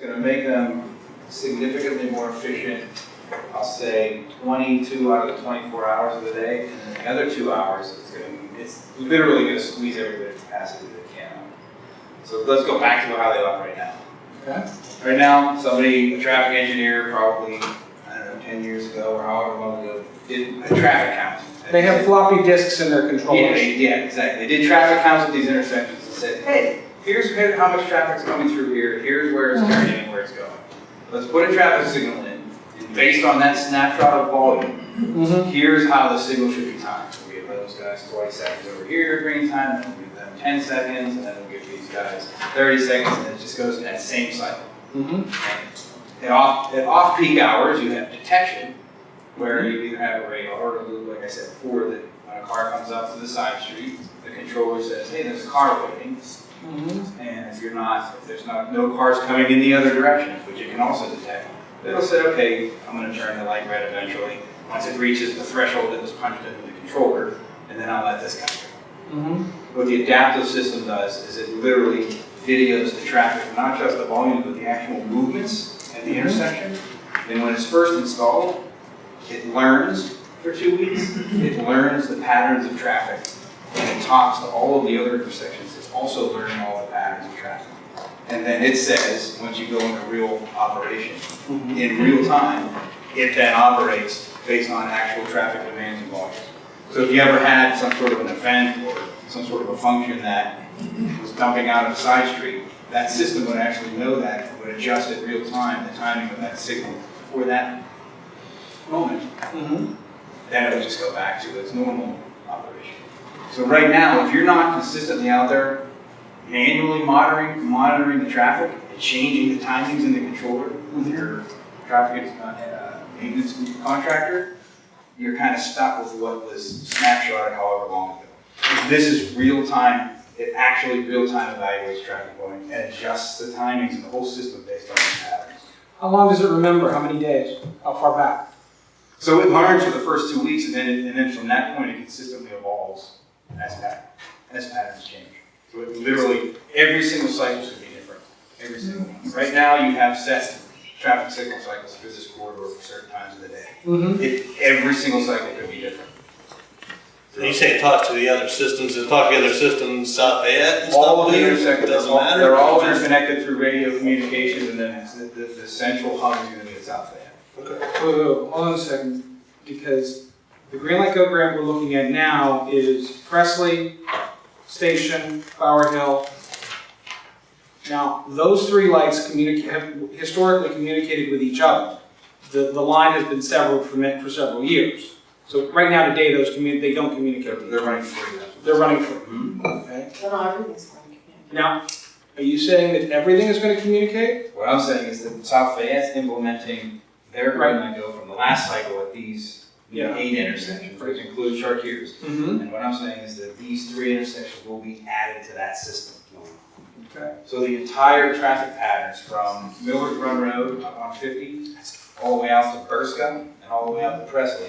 gonna make them significantly more efficient, I'll say twenty-two out of the twenty-four hours of the day, and then the other two hours, it's gonna, it's literally gonna squeeze every bit of capacity that can. So let's go back to how they operate now. Okay. Right now, somebody, a traffic engineer, probably, I don't know, ten years ago or however long ago, did a traffic count. They have floppy disks in their Yeah, controllers. they- yeah, exactly. They did traffic counts at these intersections and said, hey, here's how much traffic's coming through here, here's where it's turning and where it's going. Let's put a traffic signal in, and based on that snapshot of volume, Mm-hmm. here's how the signal should be timed. We give those guys twenty seconds over here, green time, then we give them ten seconds, and then we'll give these guys thirty seconds, and it just goes in that same cycle. Mm-hmm. At off, at off-peak hours, you have detection, where you either have a radar or a loop, like I said before, that when a car comes up to the side street, the controller says, hey, there's a car waiting, Mm-hmm. and if you're not, if there's not, no cars coming in the other direction, which it can also detect, it'll say, okay, I'm gonna turn the light red eventually, once it reaches the threshold that was punched into the controller, and then I'll let this guy go. Mm-hmm. What the adaptive system does is it literally videos the traffic, not just the volume, but the actual movements at the intersection. And when it's first installed, it learns for two weeks, it learns the patterns of traffic. And it talks to all of the other intersections, it's also learning all the patterns of traffic. And then it says, once you go into real operation, in real time, it then operates based on actual traffic demands and volumes. So if you ever had some sort of an event or some sort of a function that was dumping out of a side street, that system would actually know that, and would adjust in real time, the timing of that signal for that moment. Mm-hmm. Then it would just go back to its normal operation. So right now, if you're not consistently out there manually monitoring, monitoring the traffic and changing the timings in the controller with your traffic uh, uh, maintenance contractor, you're kind of stuck with what was snapshotted however long ago. This is real time, it actually real time evaluates traffic volume and adjusts the timings and the whole system based on the patterns. How long does it remember? How many days? How far back? So it learns for the first two weeks and then, it- and then from that point, it consistently evolves as pat, as patterns change. So it literally, every single cycle should be different, every single one. Right now, you have set traffic signal cycles for this corridor for certain times of the day. Mm-hmm. It, every single cycle could be different. When you say talk to the other systems, and talk to the other systems, South Fayette and All stuff of the there? intersections, they're Doesn't all, matter? they're all interconnected through radio communications and then the, the, the central hub is gonna be at South Fayette. Okay. Whoa, whoa, hold on a second, because the Green Light Go grant we're looking at now is Presley, Station, Bower Hill. Now, those three lights have historically communicated with each other. The, the line has been several for, ma- for several years. So right now today, those commu, they don't communicate. with each They're running free, They're running free, Mhm. okay? Well, no, everything's going to communicate. Now, are you saying that everything is gonna communicate? What I'm saying is that South Fayette's implementing their green light go from the last cycle at these Yeah. eight intersections, which includes Chartiers. Mm-hmm. And what I'm saying is that these three intersections will be added to that system. Okay. So the entire traffic patterns from Millers Run Road up on fifty, all the way out to Burska, and all the way out to Presley,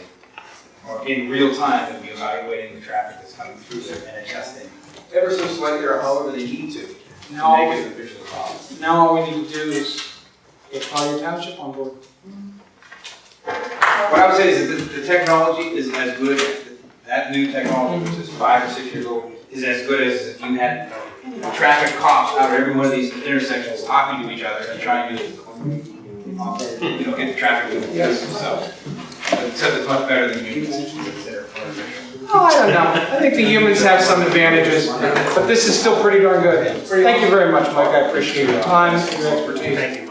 are in real time going to be evaluating the traffic that's coming through there and adjusting ever so slightly or however they need to, to Now, make all it we- as efficient as possible. now all we need to do is get Collier Township on board. What I would say is that the, the technology is as good, that new technology, which is five or six years old, is as good as if you had traffic cops out of every one of these intersections talking to each other and trying to, you know, get the traffic moving Yes. themselves. Except it's much better than humans, because. Oh, I don't know. I think the humans have some advantages, but this is still pretty darn good. Thank you very much, Mike. I appreciate your time and your expertise. Thank you,